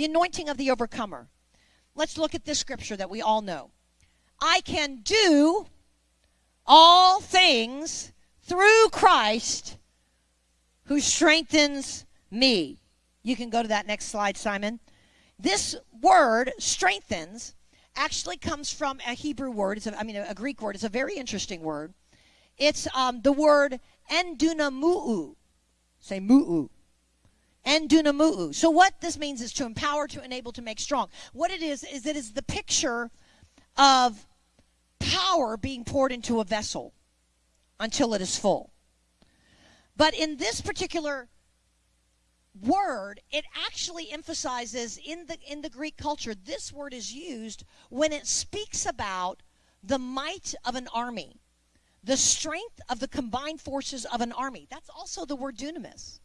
the anointing of the overcomer. Let's look at this scripture that we all know. I can do all things through Christ who strengthens me. You can go to that next slide, Simon. This word, strengthens, actually comes from a Hebrew word. It's a, I mean, a, Greek word. It's a very interesting word. It's um, the word endunamuu. Say mu'u. Endunamuu. So what this means is to empower, to enable, to make strong. What it is, is it is the picture of power being poured into a vessel until it is full. But in this particular word, it actually emphasizes in the in the Greek culture, this word is used when it speaks about the might of an army, the strength of the combined forces of an army. That's also the word dunamis.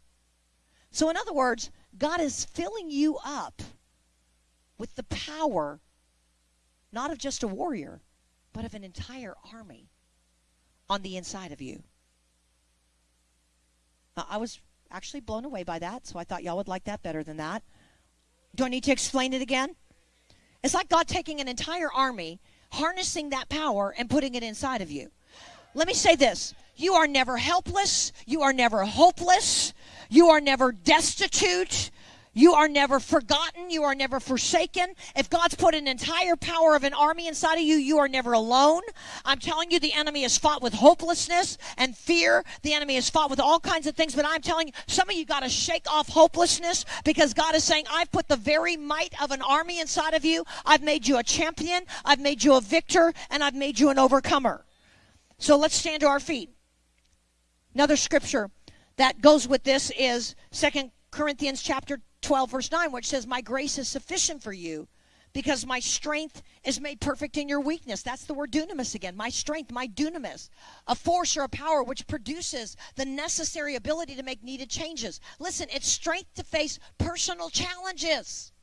So in other words, God is filling you up with the power not of just a warrior, but of an entire army on the inside of you. Uh, I was actually blown away by that, so I thought y'all would like that better than that. Do I need to explain it again? It's like God taking an entire army, harnessing that power, and putting it inside of you. Let me say this you are never helpless, you are never hopeless, you are never destitute, you are never forgotten. You are never forsaken. If God's put an entire power of an army inside of you, you are never alone. I'm telling you, the enemy has fought with hopelessness and fear. The enemy has fought with all kinds of things. But I'm telling you, some of you got to shake off hopelessness because God is saying, I've put the very might of an army inside of you. I've made you a champion. I've made you a victor. And I've made you an overcomer. So let's stand to our feet. Another scripture that goes with this is Second Corinthians chapter 12, verse 9, which says, My grace is sufficient for you because my strength is made perfect in your weakness. That's the word dunamis again. My strength, my dunamis, a force or a power which produces the necessary ability to make needed changes. Listen, it's strength to face personal challenges.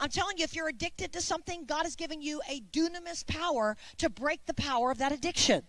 I'm telling you, if you're addicted to something, God is giving you a dunamis power to break the power of that addiction.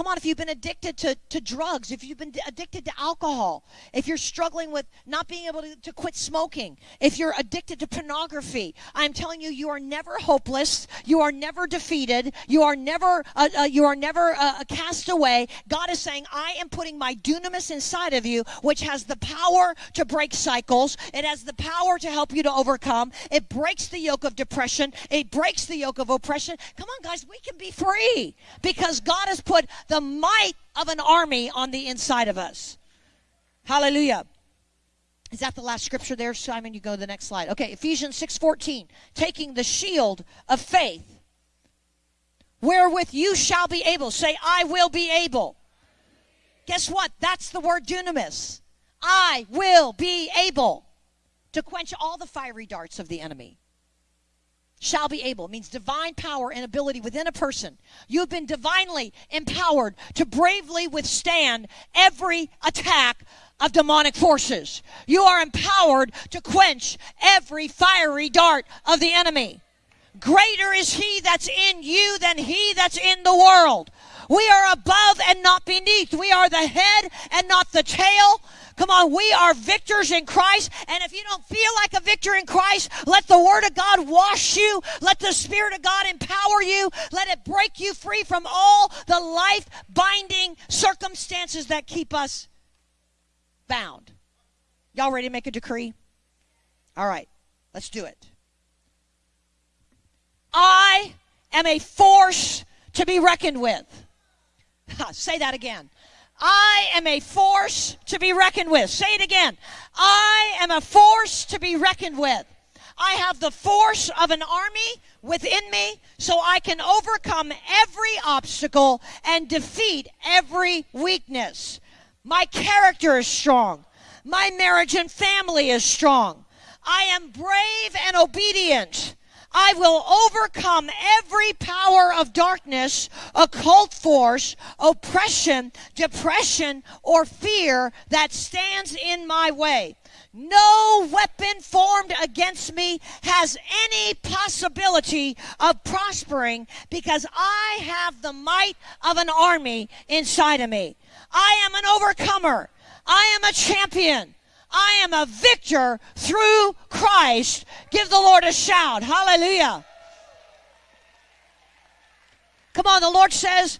Come on, if you've been addicted to, to drugs, if you've been addicted to alcohol, if you're struggling with not being able to, to quit smoking, if you're addicted to pornography, I'm telling you, you are never hopeless. You are never defeated. You are never, uh, uh, you are never uh, cast away. God is saying, I am putting my dunamis inside of you, which has the power to break cycles. It has the power to help you to overcome. It breaks the yoke of depression. It breaks the yoke of oppression. Come on, guys, we can be free because God has put the might of an army on the inside of us. Hallelujah. Is that the last scripture there, Simon? You go to the next slide. Okay, Ephesians 6:14. Taking the shield of faith, wherewith you shall be able. Say, I will be able. Guess what? That's the word dunamis. I will be able to quench all the fiery darts of the enemy shall be able. It means divine power and ability within a person. You've been divinely empowered to bravely withstand every attack of demonic forces. You are empowered to quench every fiery dart of the enemy greater is he that's in you than he that's in the world we are above and not beneath we are the head and not the tail Come on, we are victors in Christ. And if you don't feel like a victor in Christ, let the Word of God wash you. Let the Spirit of God empower you. Let it break you free from all the life binding circumstances that keep us bound. Y'all ready to make a decree? All right, let's do it. I am a force to be reckoned with. Say that again. I am a force to be reckoned with. Say it again. I am a force to be reckoned with. I have the force of an army within me so I can overcome every obstacle and defeat every weakness. My character is strong. My marriage and family is strong. I am brave and obedient. I will overcome every power of darkness, occult force, oppression, depression, or fear that stands in my way. No weapon formed against me has any possibility of prospering because I have the might of an army inside of me. I am an overcomer. I am a champion. I am a victor through Christ. Give the Lord a shout. Hallelujah. Come on, the Lord says,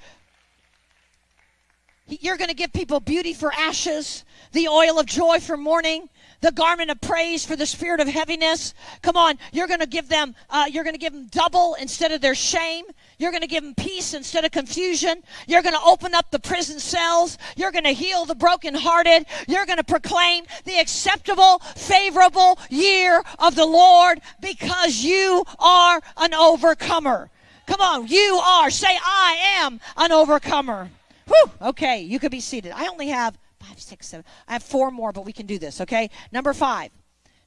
You're going to give people beauty for ashes, the oil of joy for mourning, the garment of praise for the spirit of heaviness. Come on, you're going to give them, uh, you're going to give them double instead of their shame. You're going to give them peace instead of confusion. You're going to open up the prison cells. You're going to heal the brokenhearted. You're going to proclaim the acceptable, favorable year of the Lord because you are an overcomer. Come on, you are. Say, I am an overcomer. Whew, okay, you could be seated. I only have five, six, seven. I have four more, but we can do this, okay? Number five,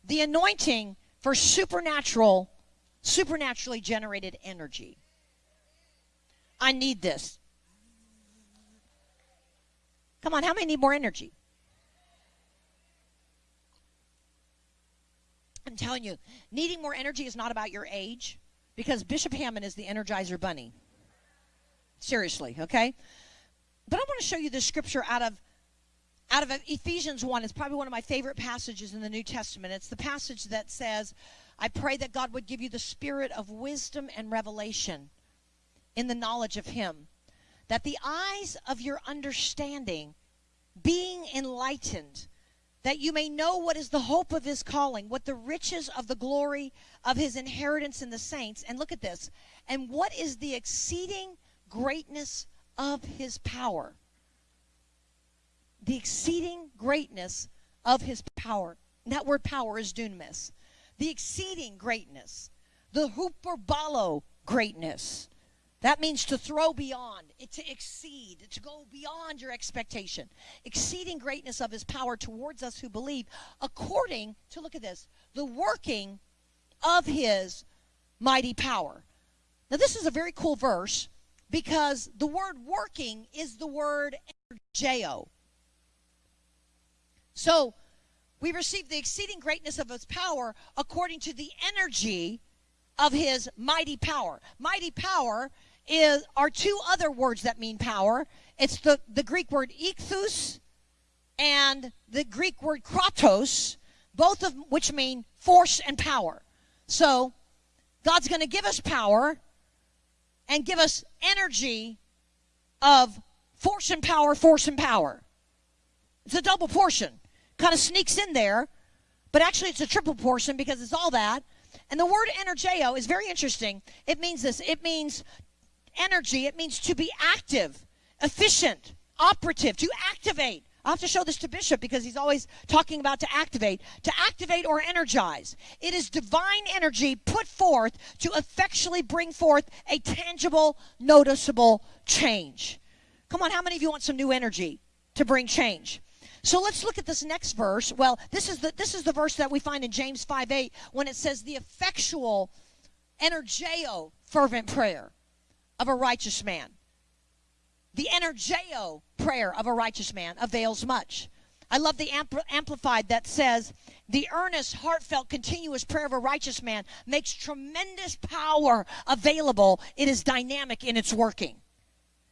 the anointing for supernatural, supernaturally generated energy. I need this. Come on, how many need more energy? I'm telling you, needing more energy is not about your age because Bishop Hammond is the Energizer Bunny. Seriously, okay? But I want to show you this scripture out of out of Ephesians 1. It's probably one of my favorite passages in the New Testament. It's the passage that says, I pray that God would give you the spirit of wisdom and revelation in the knowledge of Him, that the eyes of your understanding being enlightened, that you may know what is the hope of His calling, what the riches of the glory of His inheritance in the saints. And look at this. And what is the exceeding greatness of His power? the exceeding greatness of his power. And that word power is dunamis. The exceeding greatness, the hyperbolo greatness. That means to throw beyond, to exceed, to go beyond your expectation. Exceeding greatness of his power towards us who believe, according to, look at this, the working of his mighty power. Now, this is a very cool verse because the word working is the word energeo. So we receive the exceeding greatness of his power according to the energy of his mighty power. Mighty power is are two other words that mean power. It's the, the Greek word ichthus and the Greek word kratos, both of which mean force and power. So God's going to give us power and give us energy of force and power, force and power. It's a double portion kind of sneaks in there, but actually it's a triple portion because it's all that. And the word energeo is very interesting. It means this it means energy, it means to be active, efficient, operative, to activate. i have to show this to Bishop because he's always talking about to activate, to activate or energize. It is divine energy put forth to effectually bring forth a tangible, noticeable change. Come on, how many of you want some new energy to bring change? So let's look at this next verse. Well, this is the this is the verse that we find in James 5 8 when it says the effectual energeo fervent prayer of a righteous man. The energeo prayer of a righteous man avails much. I love the ampl- amplified that says the earnest, heartfelt, continuous prayer of a righteous man makes tremendous power available. It is dynamic in its working.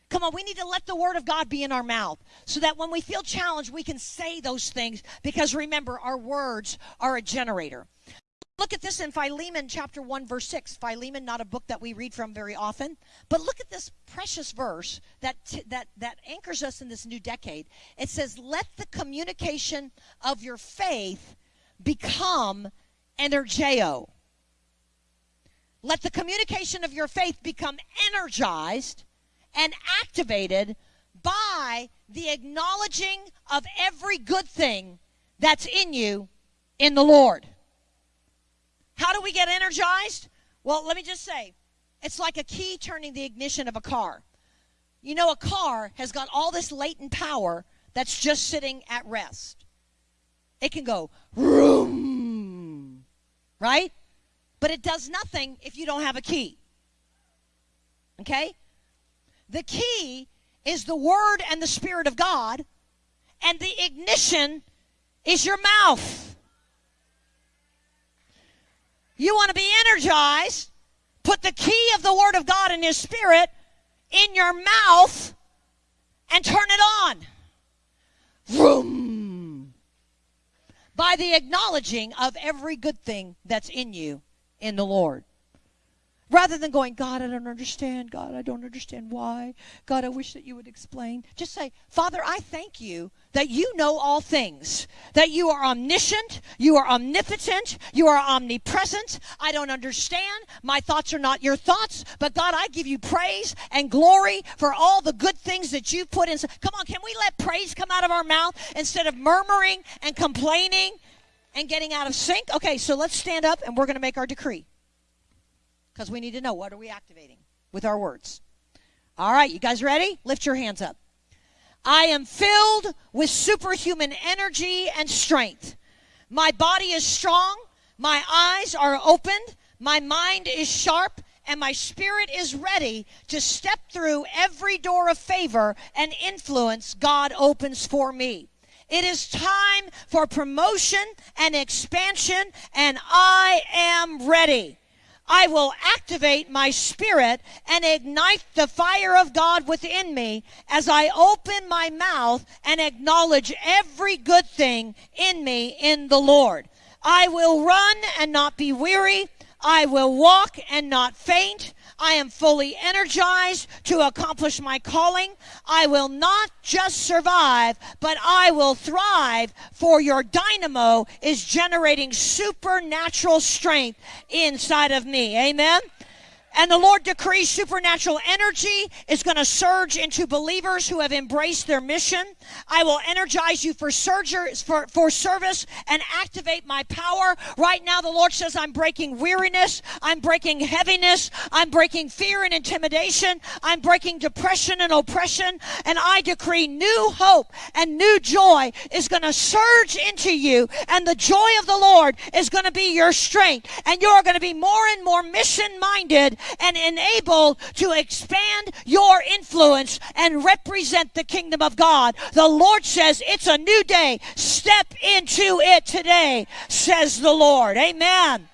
Come on, we need to let the word of God be in our mouth so that when we feel challenged, we can say those things because remember, our words are a generator. Look at this in Philemon chapter 1 verse 6. Philemon not a book that we read from very often, but look at this precious verse that that that anchors us in this new decade. It says, "Let the communication of your faith become energeo." Let the communication of your faith become energized and activated by the acknowledging of every good thing that's in you in the Lord. How do we get energized? Well, let me just say it's like a key turning the ignition of a car. You know, a car has got all this latent power that's just sitting at rest. It can go, room, right? But it does nothing if you don't have a key. Okay? The key is the Word and the Spirit of God, and the ignition is your mouth. You want to be energized? Put the key of the Word of God in His Spirit in your mouth and turn it on. Vroom. by the acknowledging of every good thing that's in you in the Lord. Rather than going, God, I don't understand. God, I don't understand why. God, I wish that you would explain. Just say, Father, I thank you that you know all things, that you are omniscient, you are omnipotent, you are omnipresent. I don't understand. My thoughts are not your thoughts, but God, I give you praise and glory for all the good things that you put in. Come on, can we let praise come out of our mouth instead of murmuring and complaining and getting out of sync? Okay, so let's stand up and we're going to make our decree because we need to know what are we activating with our words. All right, you guys ready? Lift your hands up. I am filled with superhuman energy and strength. My body is strong, my eyes are opened, my mind is sharp, and my spirit is ready to step through every door of favor and influence God opens for me. It is time for promotion and expansion, and I am ready. I will activate my spirit and ignite the fire of God within me as I open my mouth and acknowledge every good thing in me in the Lord. I will run and not be weary. I will walk and not faint. I am fully energized to accomplish my calling. I will not just survive, but I will thrive, for your dynamo is generating supernatural strength inside of me. Amen. And the Lord decrees supernatural energy is going to surge into believers who have embraced their mission. I will energize you for, for, for service and activate my power. Right now, the Lord says, I'm breaking weariness. I'm breaking heaviness. I'm breaking fear and intimidation. I'm breaking depression and oppression. And I decree new hope and new joy is going to surge into you. And the joy of the Lord is going to be your strength. And you're going to be more and more mission minded and enabled to expand your influence and represent the kingdom of God. The Lord says it's a new day. Step into it today, says the Lord. Amen.